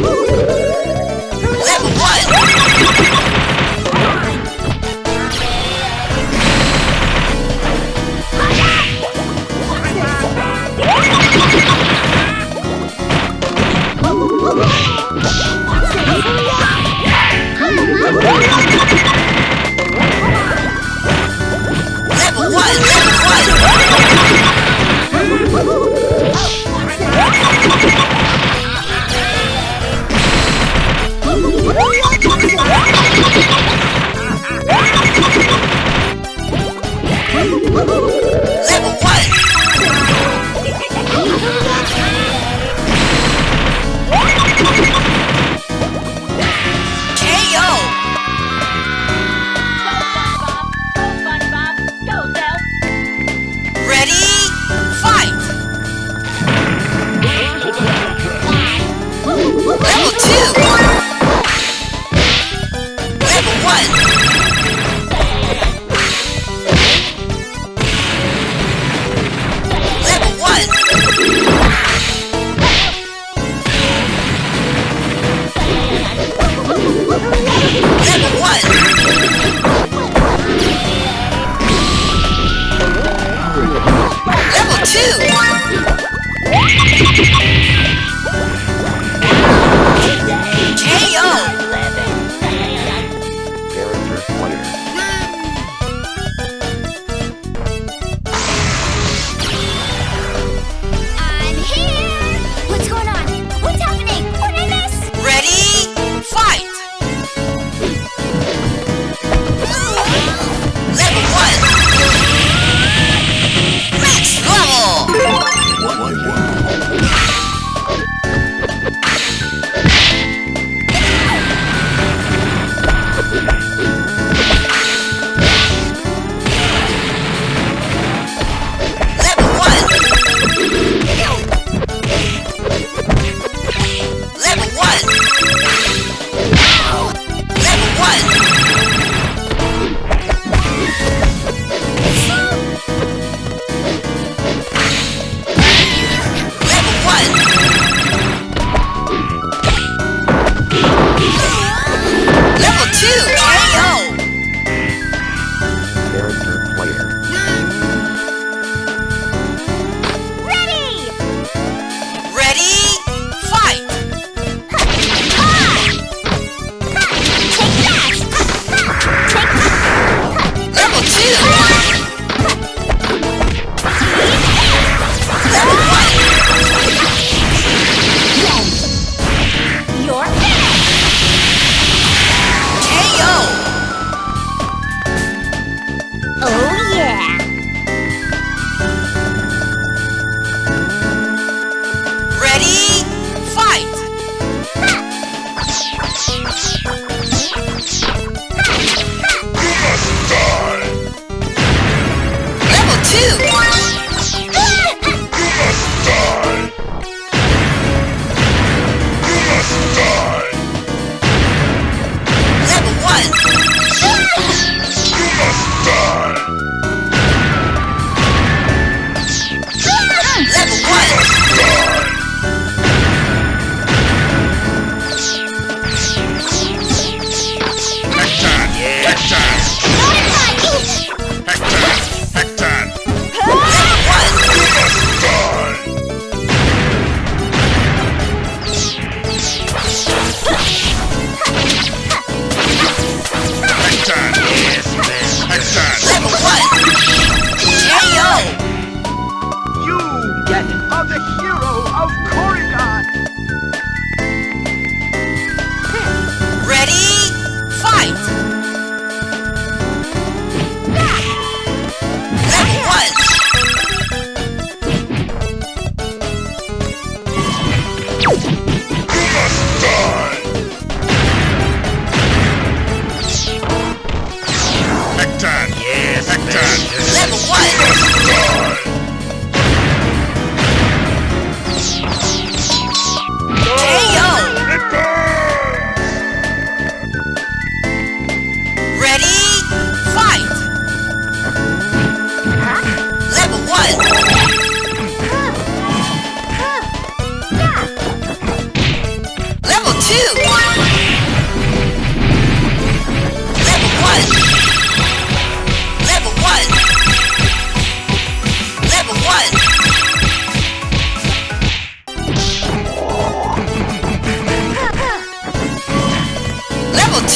Level 1!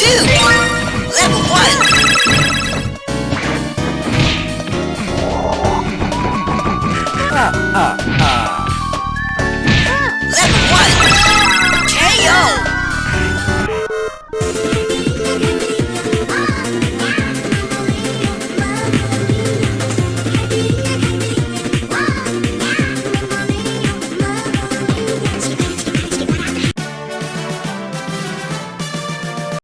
two! Level one! Ah, ah, ah.